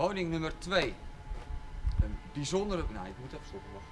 Woning nummer 2. Een bijzondere... Nou, ik moet even stoppen, wacht.